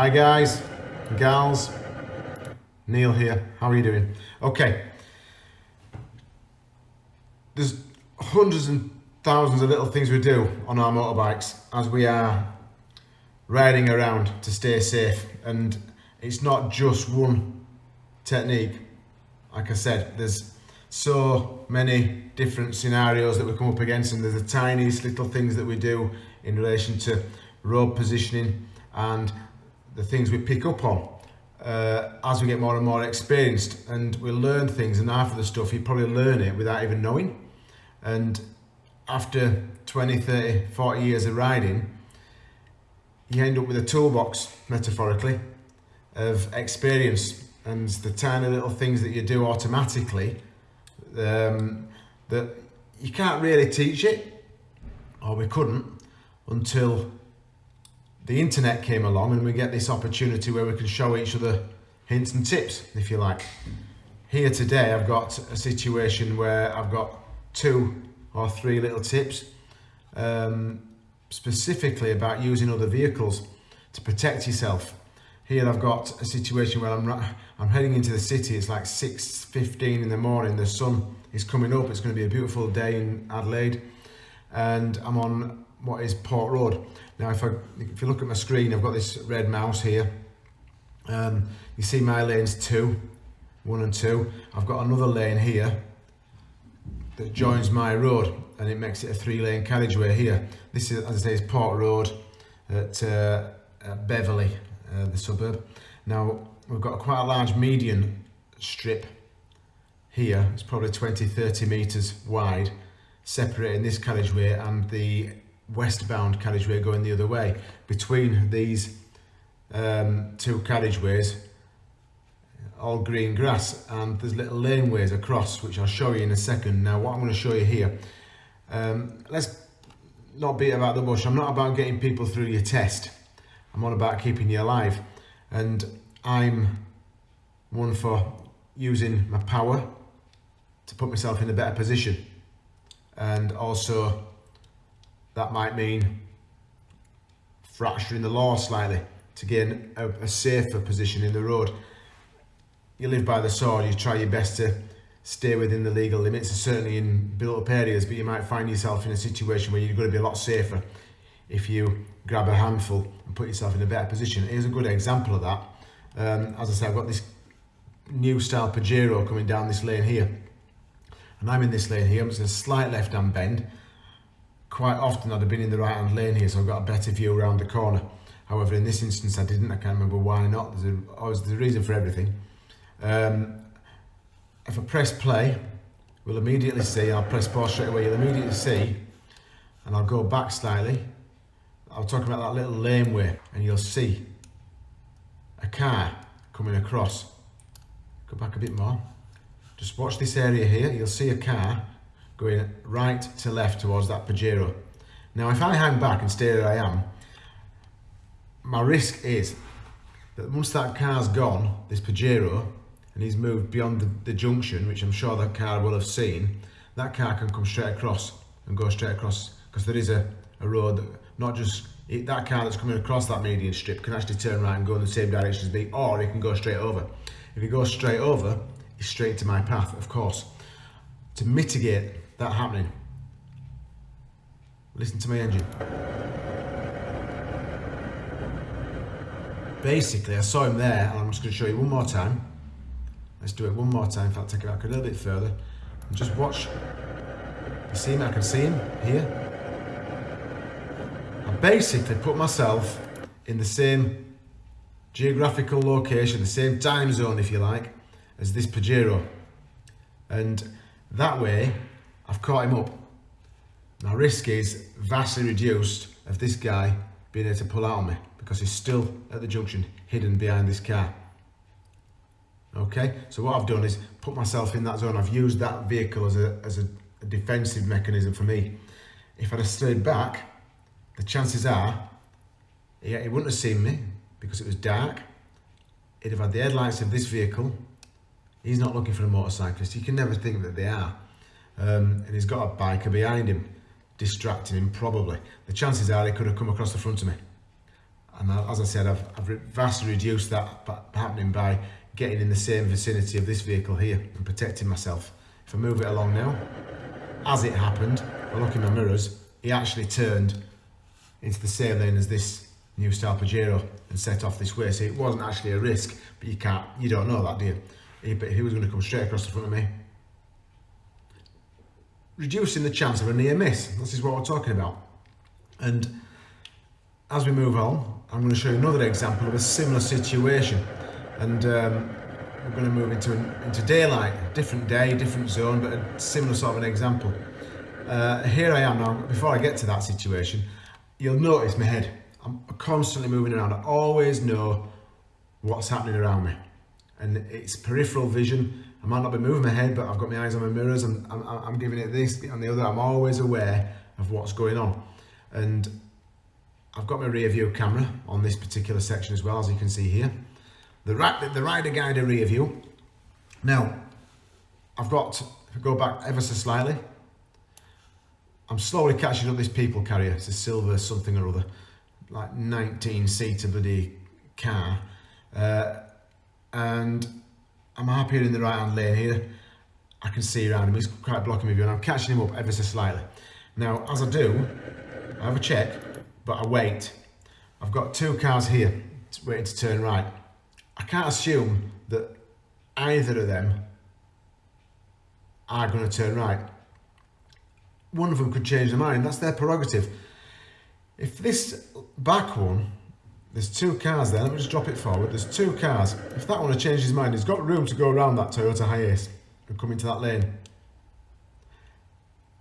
Hi guys, gals, Neil here, how are you doing? Okay, there's hundreds and thousands of little things we do on our motorbikes as we are riding around to stay safe. And it's not just one technique. Like I said there's so many different scenarios that we come up against and there's the tiniest little things that we do in relation to road positioning and the things we pick up on uh, as we get more and more experienced and we learn things and of the stuff you probably learn it without even knowing. And after 20 30 40 years of riding you end up with a toolbox metaphorically of experience. And the tiny little things that you do automatically um, that you can't really teach it or we couldn't until the internet came along and we get this opportunity where we can show each other hints and tips if you like. Here today I've got a situation where I've got two or three little tips um, specifically about using other vehicles to protect yourself. Here I've got a situation where I'm I'm heading into the city. It's like 6:15 in the morning. The sun is coming up. It's going to be a beautiful day in Adelaide. And I'm on what is Port Road now if I if you look at my screen I've got this red mouse here um, you see my lanes two one and two I've got another lane here that joins my road and it makes it a three lane carriageway here. This is, as I say, is Port Road at, uh, at Beverley, uh, the suburb. Now, we've got a quite a large median strip here. It's probably 20, 30 metres wide, separating this carriageway and the westbound carriageway going the other way. Between these um, two carriageways, all green grass and there's little laneways across which I'll show you in a second. Now what I'm going to show you here um, let's not beat about the bush. I'm not about getting people through your test. I'm on about keeping you alive. And I'm one for using my power to put myself in a better position. And also that might mean fracturing the law slightly to gain a, a safer position in the road you live by the sword, you try your best to stay within the legal limits, certainly in built up areas, but you might find yourself in a situation where you're going to be a lot safer if you grab a handful and put yourself in a better position. Here's a good example of that. Um, as I said, I've got this new style Pajero coming down this lane here. And I'm in this lane here, it's a slight left-hand bend. Quite often I'd have been in the right-hand lane here, so I've got a better view around the corner. However, in this instance I didn't, I can't remember why not. There's a, always there's a reason for everything. Um, if I press play, we'll immediately see, I'll press pause straight away, you'll immediately see, and I'll go back slightly, I'll talk about that little laneway, and you'll see a car coming across. Go back a bit more. Just watch this area here, you'll see a car going right to left towards that Pajero. Now if I hang back and stay where I am, my risk is that once that car's gone, this Pajero, and he's moved beyond the, the junction, which I'm sure that car will have seen, that car can come straight across and go straight across because there is a, a road that not just it, that car that's coming across that median strip can actually turn right and go in the same direction as me or it can go straight over. If he goes straight over, he's straight to my path, of course. To mitigate that happening, listen to my engine. Basically, I saw him there, and I'm just going to show you one more time. Let's do it one more time. In fact, take it back a little bit further. And just watch. You see him? I can see him here. I basically put myself in the same geographical location, the same time zone, if you like, as this Pajero. And that way, I've caught him up. My risk is vastly reduced of this guy being able to pull out on me because he's still at the junction, hidden behind this car. Okay, so what I've done is put myself in that zone. I've used that vehicle as a, as a, a defensive mechanism for me. If I'd have stayed back, the chances are he, he wouldn't have seen me because it was dark. He'd have had the headlights of this vehicle. He's not looking for a motorcyclist. You can never think that they are. Um, and he's got a biker behind him, distracting him probably. The chances are he could have come across the front of me. And as I said, I've, I've vastly reduced that happening by getting in the same vicinity of this vehicle here and protecting myself. If I move it along now, as it happened, I look in my mirrors, he actually turned into the same lane as this new style Pajero and set off this way. So it wasn't actually a risk, but you can't, you don't know that, do you? He, but he was going to come straight across the front of me. Reducing the chance of a near miss. This is what we're talking about. And as we move on, I'm going to show you another example of a similar situation. And um, we're going to move into, into daylight, different day, different zone, but a similar sort of an example. Uh, here I am now, before I get to that situation, you'll notice my head. I'm constantly moving around. I always know what's happening around me. And it's peripheral vision. I might not be moving my head, but I've got my eyes on my mirrors and I'm, I'm giving it this and the other. I'm always aware of what's going on. And I've got my rear view camera on this particular section as well, as you can see here. The, right, the rider guide rear view. Now, I've got, I go back ever so slightly, I'm slowly catching up this people carrier. It's a silver something or other, like 19 seater bloody car. Uh, and I'm happier in the right hand lane here. I can see around him, he's quite blocking me view and I'm catching him up ever so slightly. Now, as I do, I have a check, but I wait. I've got two cars here waiting to turn right. I can't assume that either of them are going to turn right. One of them could change their mind. That's their prerogative. If this back one, there's two cars there. Let me just drop it forward. There's two cars. If that one had changed his mind, he's got room to go around that Toyota Hiace and come into that lane.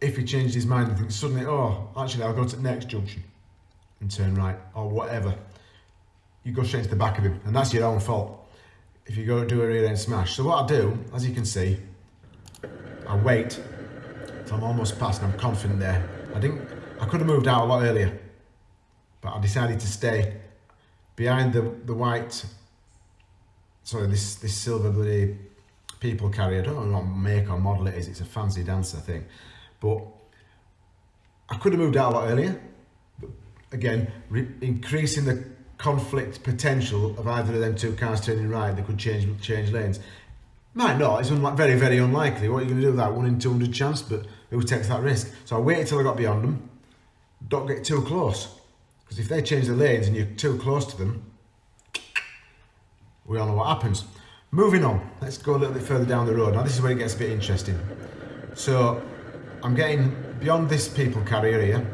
If he changed his mind and thinks suddenly, oh, actually, I'll go to the next junction and turn right or whatever you go straight into the back of him and that's your own fault if you go do a rear end smash. So what I do, as you can see, I wait till I'm almost past and I'm confident there. I didn't, I could have moved out a lot earlier, but I decided to stay behind the, the white, sorry, this, this silver bloody people carrier. I don't know what make or model it is. It's a fancy dancer thing, but I could have moved out a lot earlier. But again, increasing the conflict potential of either of them two cars turning right, they could change change lanes. Might not, it's very, very unlikely. What are you going to do with that? One in 200 chance, but who takes that risk? So I waited till I got beyond them. Don't get too close. Because if they change the lanes and you're too close to them, we all know what happens. Moving on, let's go a little bit further down the road. Now this is where it gets a bit interesting. So I'm getting beyond this people carrier here.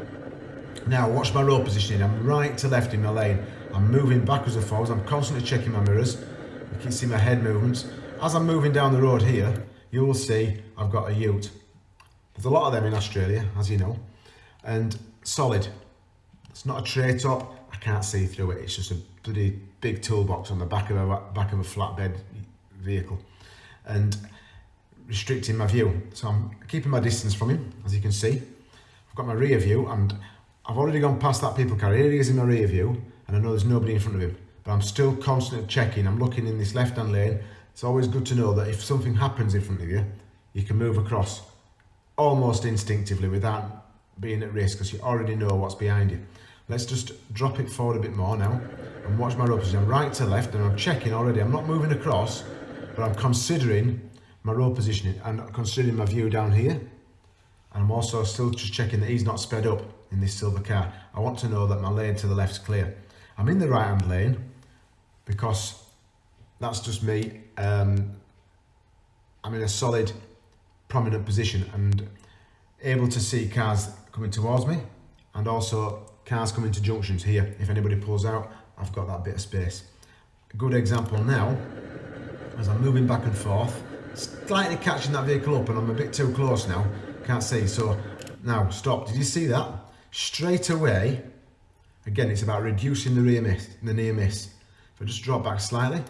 Now watch my road positioning. I'm right to left in my lane. I'm moving backwards and forwards. I'm constantly checking my mirrors. You can see my head movements. As I'm moving down the road here, you will see I've got a ute. There's a lot of them in Australia, as you know, and solid. It's not a tray top. I can't see through it. It's just a bloody big toolbox on the back of a back of a flatbed vehicle, and restricting my view. So I'm keeping my distance from him, as you can see. I've got my rear view, and I've already gone past that people carrier. Here he is in my rear view, and I know there's nobody in front of him, but I'm still constantly checking. I'm looking in this left-hand lane. It's always good to know that if something happens in front of you, you can move across almost instinctively without being at risk because you already know what's behind you. Let's just drop it forward a bit more now and watch my road position. I'm right to left and I'm checking already. I'm not moving across, but I'm considering my road positioning and considering my view down here. And I'm also still just checking that he's not sped up in this silver car. I want to know that my lane to the left's clear. I'm in the right hand lane because that's just me. Um, I'm in a solid, prominent position and able to see cars coming towards me and also cars coming to junctions here. If anybody pulls out, I've got that bit of space. A good example now, as I'm moving back and forth, slightly catching that vehicle up and I'm a bit too close now, can't see. So now stop, did you see that? Straight away, Again, it's about reducing the rear miss, the near miss. If I just drop back slightly.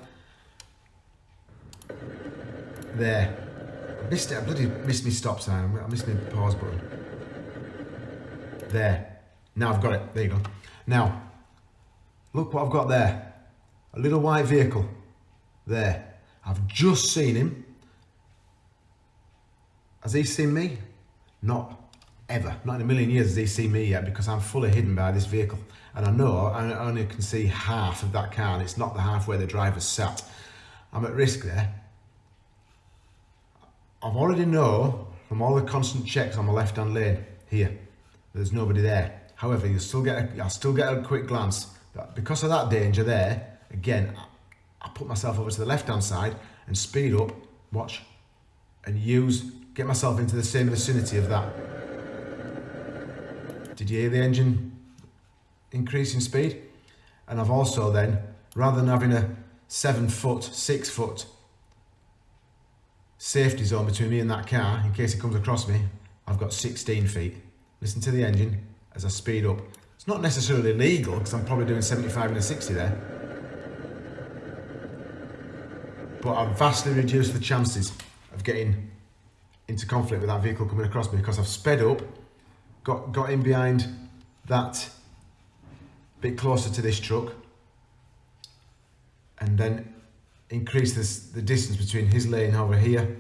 There. Missed it, I bloody missed my stop sign. I missed my pause button. There. Now I've got it. There you go. Now, look what I've got there. A little white vehicle. There. I've just seen him. Has he seen me? Not ever. Not in a million years has he seen me yet because I'm fully hidden by this vehicle. And I know I only can see half of that car and it's not the half where the driver's sat. I'm at risk there. I've already know from all the constant checks on my left-hand lane here, there's nobody there. However, you still get a, I'll still get a quick glance. But because of that danger there, again, I put myself over to the left-hand side and speed up, watch, and use, get myself into the same vicinity of that. Did you hear the engine increase in speed? And I've also then, rather than having a seven foot, six foot safety zone between me and that car, in case it comes across me, I've got 16 feet. Listen to the engine as I speed up. It's not necessarily legal because I'm probably doing 75 and a 60 there. But I've vastly reduced the chances of getting into conflict with that vehicle coming across me because I've sped up, got, got in behind that bit closer to this truck and then increase this, the distance between his lane over here.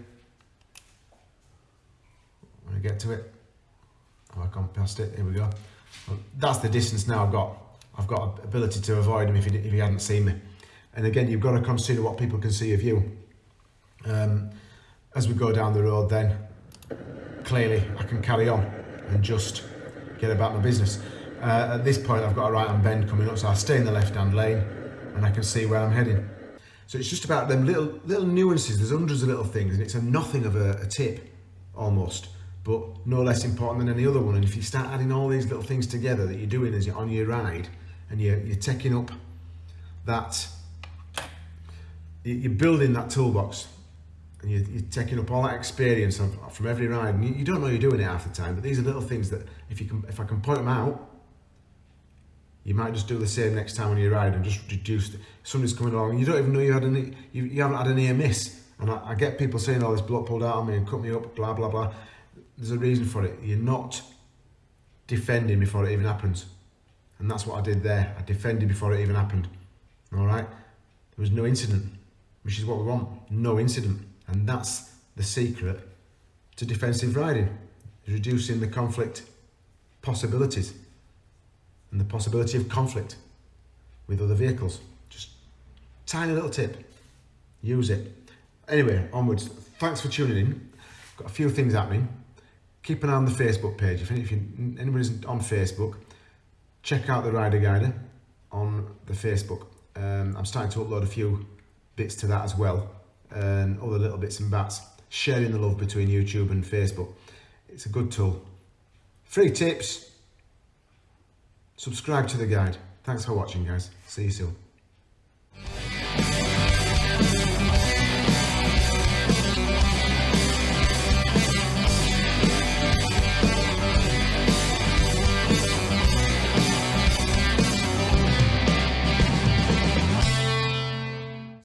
When I get to it? Oh, I've gone past it. Here we go. Well, that's the distance now I've got. I've got ability to avoid him if he, if he hadn't seen me. And again you've got to consider what people can see of you. Um, as we go down the road then clearly I can carry on and just get about my business. Uh, at this point I've got a right hand bend coming up so I stay in the left hand lane and I can see where I'm heading so it's just about them little little nuances. There's hundreds of little things, and it's a nothing of a, a tip, almost, but no less important than any other one. And if you start adding all these little things together that you're doing as you're on your ride, and you're, you're taking up that, you're building that toolbox, and you're, you're taking up all that experience from every ride, and you, you don't know you're doing it half the time. But these are little things that if you can, if I can point them out, you might just do the same next time when you ride and just reduce it. Somebody's coming along and you don't even know you had any, you, you haven't had a near miss. And I, I get people saying, oh, this bloke pulled out on me and cut me up, blah, blah, blah. There's a reason for it. You're not defending before it even happens. And that's what I did there. I defended before it even happened. All right? There was no incident, which is what we want. No incident. And that's the secret to defensive riding, reducing the conflict possibilities and the possibility of conflict with other vehicles. Just tiny little tip, use it. Anyway, onwards. Thanks for tuning in. Got a few things happening. Keep an eye on the Facebook page. If, if you, anybody's on Facebook, check out the Rider Guider on the Facebook. Um, I'm starting to upload a few bits to that as well and other little bits and bats. Sharing the love between YouTube and Facebook. It's a good tool. Free tips, subscribe to the guide. Thanks for watching guys. See you soon.